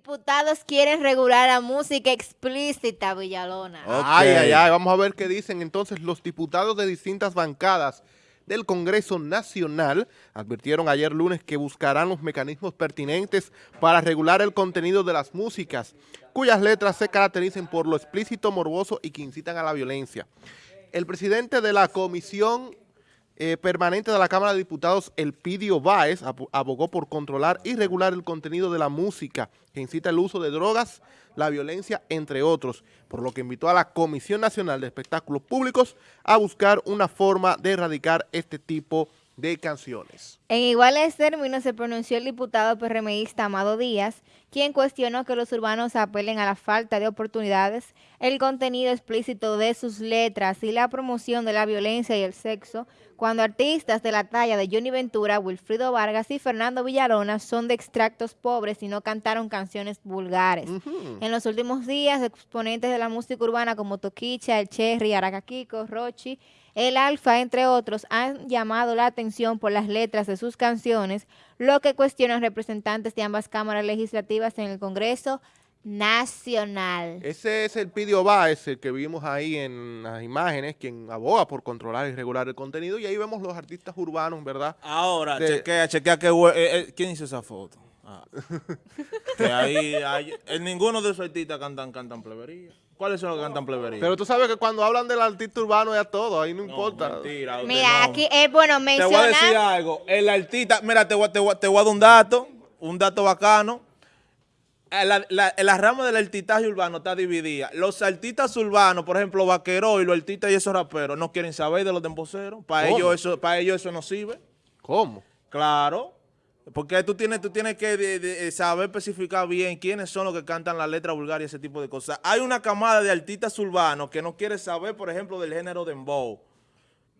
Diputados quieren regular la música explícita, Villalona. Ay, ay, ay, vamos a ver qué dicen entonces los diputados de distintas bancadas del Congreso Nacional advirtieron ayer lunes que buscarán los mecanismos pertinentes para regular el contenido de las músicas, cuyas letras se caractericen por lo explícito, morboso y que incitan a la violencia. El presidente de la Comisión eh, permanente de la Cámara de Diputados, Elpidio Báez, abogó por controlar y regular el contenido de la música que incita el uso de drogas, la violencia, entre otros, por lo que invitó a la Comisión Nacional de Espectáculos Públicos a buscar una forma de erradicar este tipo de canciones. En iguales términos se pronunció el diputado PRMista Amado Díaz, quien cuestionó que los urbanos apelen a la falta de oportunidades, el contenido explícito de sus letras y la promoción de la violencia y el sexo, cuando artistas de la talla de Johnny Ventura, Wilfrido Vargas y Fernando Villarona son de extractos pobres y no cantaron canciones vulgares. En los últimos días, exponentes de la música urbana como Toquicha, El Cherry, Aracaquico, Rochi, El Alfa, entre otros, han llamado la atención por las letras de sus canciones, lo que cuestionan representantes de ambas cámaras legislativas en el Congreso Nacional. Ese es el Pidio Báez, el que vimos ahí en las imágenes, quien aboga por controlar y regular el contenido, y ahí vemos los artistas urbanos, ¿verdad? Ahora, chequea, chequea que... Eh, eh, ¿Quién hizo esa foto? Ah. que ahí, hay, en ninguno de esos artistas cantan, cantan plebería. ¿Cuáles son los que cantan plebería? Pero tú sabes que cuando hablan del artista urbano ya todo, ahí no, importa. mira, aquí es bueno mencionar... Te voy a decir algo. El artista, mira, te voy, te, te voy a dar un dato, un dato bacano. La, la, la, rama del artistaje urbano está dividida. Los artistas urbanos, por ejemplo, vaqueros y los artistas y esos raperos, no quieren saber de los demboceros. Para ellos eso, para ellos eso no sirve. ¿Cómo? Claro. Porque tú tienes, tú tienes que saber especificar bien quiénes son los que cantan la letra vulgar y ese tipo de cosas. Hay una camada de artistas urbanos que no quiere saber, por ejemplo, del género dembow.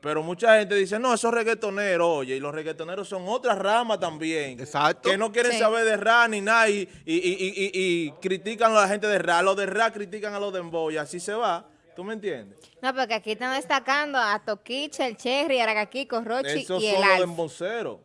Pero mucha gente dice, no, esos reggaetoneros, oye, y los reggaetoneros son otra rama también. Exacto. Que no quieren saber de rap ni nada y, y, critican a la gente de rap. Los de rap critican a los dembow y así se va. ¿Tú me entiendes? No, porque aquí están destacando a Toquicha, el Cherry, Aragaquico, Rochi y el son los demboceros.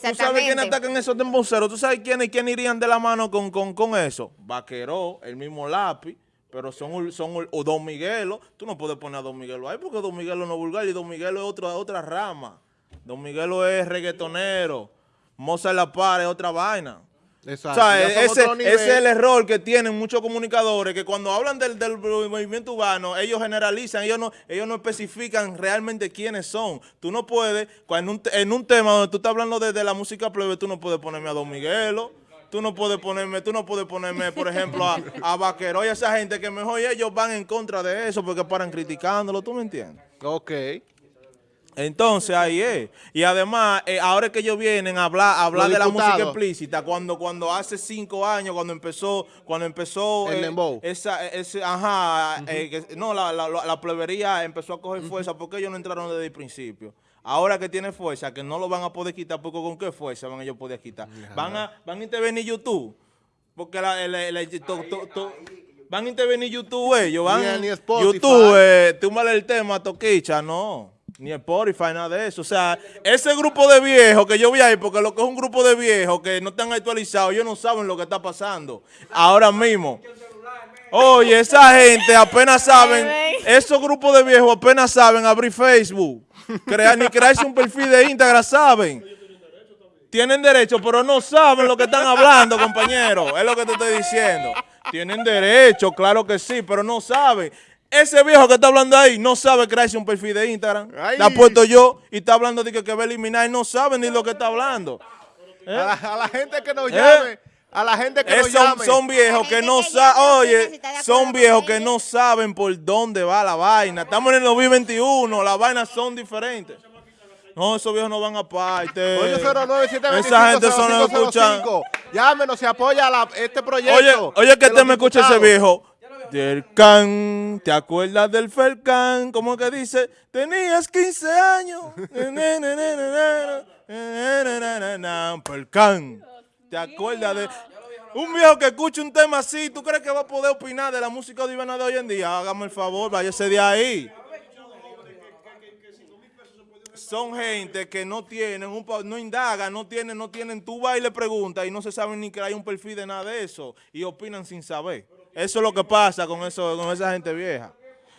¿Tú sabes quiénes atacan esos demboceros? ¿Tú sabes quiénes, quién irían de la mano con, con, eso? Vaqueró, el mismo lápiz, pero son, son o Don Miguelo. Tú no puedes poner a Don Miguelo ahí porque Don Miguelo no es vulgar y Don Miguelo es otra, otra rama. Don Miguelo es reggaetonero. Moza La Par es otra vaina. Exacto. O sea, ese, es el error que tienen muchos comunicadores, que cuando hablan del, movimiento urbano, ellos generalizan, ellos no, ellos no especifican realmente quiénes son. Tú no puedes, en un, en un tema donde tú estás hablando de, la música plebe, tú no puedes ponerme a Don Miguelo, tú no puedes ponerme, tú no puedes ponerme, por ejemplo, a, a Vaquero y a esa gente que mejor ellos van en contra de eso porque paran criticándolo, ¿tú me entiendes? Ok. Entonces ahí es. Y además, eh, ahora que ellos vienen a hablar, hablar de la música explícita, cuando cuando hace cinco años, cuando empezó, cuando empezó el eh, esa, ese, ajá, eh, no, la, la, la, plebería empezó a coger fuerza porque ellos no entraron desde el principio. Ahora que tiene fuerza, que no lo van a poder quitar, porque con qué fuerza van ellos a poder quitar. Van a, van a intervenir YouTube, porque la, el, van a intervenir YouTube ellos, van, YouTube, eh, túmbale el tema, Toquicha, no ni Spotify, nada de eso. O sea, ese grupo de viejos que yo vi ahí, porque lo que es un grupo de viejos que no están actualizados, ellos no saben lo que está pasando ahora mismo. Oye, esa gente apenas saben, esos grupos de viejos apenas saben abrir Facebook, crear, ni crearse un perfil de Instagram, saben. Tienen derecho, pero no saben lo que están hablando, compañero. Es lo que te estoy diciendo. Tienen derecho, claro que sí, pero no saben. Ese viejo que está hablando ahí no sabe crearse un perfil de Instagram. La puesto yo y está hablando de que, que va a eliminar y no sabe ni lo que está hablando. A, la, gente que nos ¿Eh? llame. A la gente que nos son, llame. Son viejos que no saben, oye, son viejos que no saben por dónde va la vaina. Estamos en el 2021, las vainas son diferentes. No, esos viejos no van aparte. 809 Esa gente son los escuchan. Llámenos, se apoya este proyecto. Oye, oye que te me escucha ese viejo. Del can, ¿te acuerdas del Felcan? ¿Cómo que dice? Tenías 15 años. Felcan. ¿Te acuerdas de...? Un viejo que escuche un tema así, ¿tú crees que va a poder opinar de la música divina de hoy en día? Hágame el favor, váyase de ahí. son gente que no tienen, un, no indagan, no tienen, no tienen, tú vas y le preguntas y no se saben ni que hay un perfil de nada de eso y opinan sin saber. Eso es lo que pasa con eso, con esa gente vieja.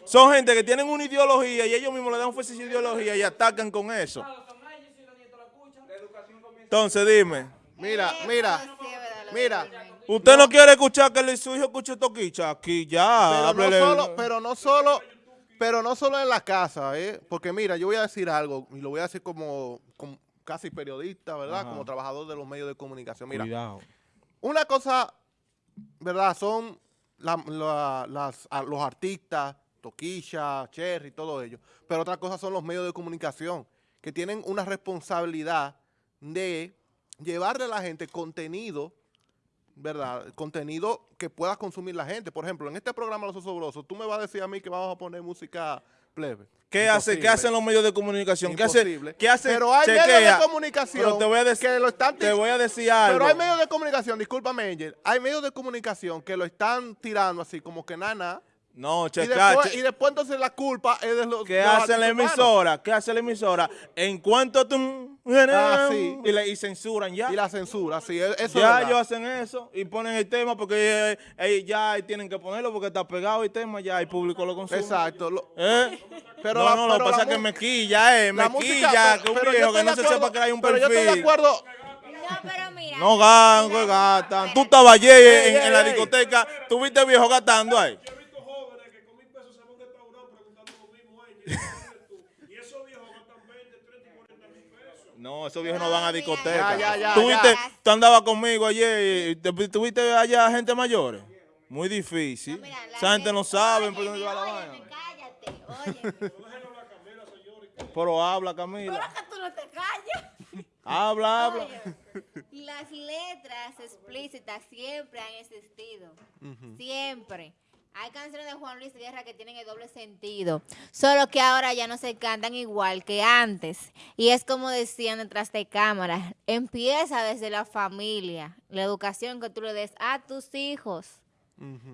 Son gente que tienen una ideología y ellos mismos le dan fuerza a esa ideología y atacan con eso. Entonces dime, Mira, mira, mira. ¿usted no quiere escuchar que su hijo escuche toquicha? Aquí ya, Pero no solo, pero no solo, pero no solo en la casa, ¿eh? Porque mira, yo voy a decir algo, y lo voy a decir como, como casi periodista, ¿verdad? Ajá. Como trabajador de los medios de comunicación. Mira, Cuidado. una cosa, ¿verdad? Son los artistas, Toquilla, Cherry, todo ello. Pero otra cosa son los medios de comunicación, que tienen una responsabilidad de llevarle a la gente contenido, ¿verdad? Contenido que pueda consumir la gente. Por ejemplo, en este programa Los Osobrosos, tú me vas a decir a mí que vamos a poner música plebe. ¿Qué, hace, ¿Qué hacen los medios de comunicación? ¿Qué hace? Imposible. ¿Qué hace? Pero hay Chequea. medios de comunicación Pero te voy a decir, que lo están te voy a decir algo. pero hay medios de comunicación, discúlpame, Angel, hay medios de comunicación que lo están tirando así como que nada. No, Y checa, después, y después entonces la culpa es de los ¿Qué los hace la emisora? ¿Qué hace la emisora? En cuanto tú... Ah, sí. y, le- y censuran ya. Y la censura, sí, e- eso ya ellos hacen eso y ponen el tema porque eh, eh, ya tienen que ponerlo porque está pegado el tema, ya el público lo consume. Exacto. lo- ¿Eh? Pero no, la- no, lo que pasa es que mu- me quilla, eh, me la música, quilla pero- que un viejo estoy que no de se acuerdo- sepa que hay un Pero yo estoy de perfil. acuerdo. No, pero mira. No gango, gatan. Tú estabas ayer en, en la discoteca, tuviste viejo gastando ahí. Yo he visto jóvenes que con mil pesos se van a un restaurante preguntando lo mismo a ellos. y esos viejos gastan 20, 30 y 40 mil pesos. No, esos viejos no van a discoteca. Ya, ya, ya, ¿Tú, ya. viste- tú andabas conmigo ayer y te- tuviste allá gente mayores. Muy difícil. Mira, la Esa gente no sabe por dónde va la vaina. cállate, oye. Pero habla, Pero Camila. que tú no te callas. Habla, habla. Oye, las letras explícitas siempre han existido. Siempre. Hay canciones de Juan Luis Guerra que tienen el doble sentido. Solo que ahora ya no se cantan igual que antes. Y es como decían detrás de cámara. Empieza desde la familia. La educación que tú le des a tus hijos.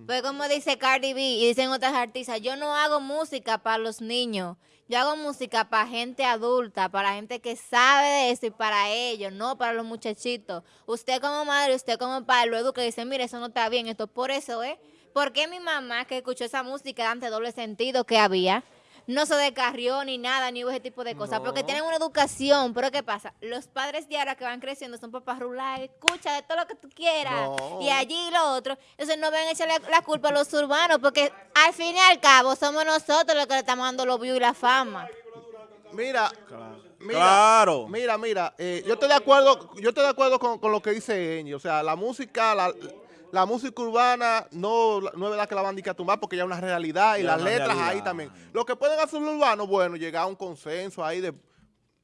Pues como dice Cardi B y dicen otras artistas, yo no hago música para los niños, yo hago música para gente adulta, para gente que sabe de eso y para ellos, no para los muchachitos. Usted como madre, usted como padre lo educa y dice, mire, eso no está bien, esto por eso, ¿eh? ¿Por qué mi mamá que escuchó esa música antes doble sentido que había? No se descarrió ni nada, ni hubo ese tipo de cosas, porque tienen una educación. Pero ¿qué pasa? Los padres de ahora que van creciendo son papás rurales, escucha de todo lo que tú quieras. No. Y allí lo otro. Entonces no ven a echarle la culpa a los urbanos, porque al fin y al cabo somos nosotros los que le estamos dando los views y la fama. Mira, mira, Claro. mira, mira, eh, yo estoy de acuerdo, yo estoy de acuerdo con, con lo que dice Engie. O sea, la música, la, la música urbana no, no es verdad que la van a tumbar porque ya es una realidad y Ya las letras realidad. ahí también. Lo que pueden hacer los urbanos, bueno, llegar a un consenso ahí de,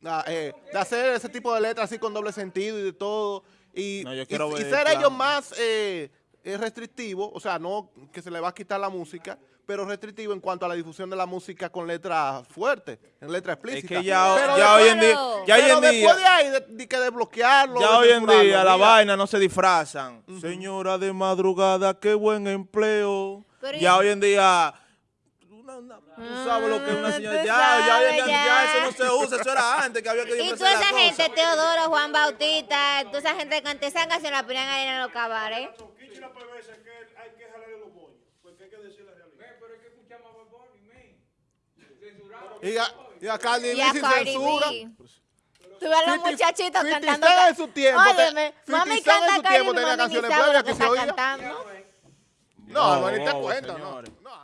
ah, eh, de hacer ese tipo de letras así con doble sentido y de todo. Y, No, y- y ser ellos más eh, eh, restrictivos, o sea, no que se le va a quitar la música, pero restrictivo en cuanto a la difusión de la música con letras fuertes, en letras Es explícitas. que ya, Pero ya después- hoy en día, ya hoy pero en después día, de ahí, de, de que desbloquearlo. ya de hoy en día la vaina no se disfrazan. Señora de madrugada, qué buen empleo. Pero ya y- hoy en día, tú sabes lo que es una Ah, señora. Ya, ya, sabes, eso no se usa, eso era antes que había que Y toda esa cosa. gente, Teodoro, Juan Bautista, toda esa gente que canta esa canción la ponían ahí en los cabarets. Kichi la PBS es que hay que jalarle los moños. Porque hay que decir la realidad. Y a, y a Cardi B censura. Tú ves a los 50 muchachitos 50 cantando. En su tiempo, te- Óyeme, 50 mami Cent en canta su tiempo. No, no, ni te no, cuenta, no. señores. no.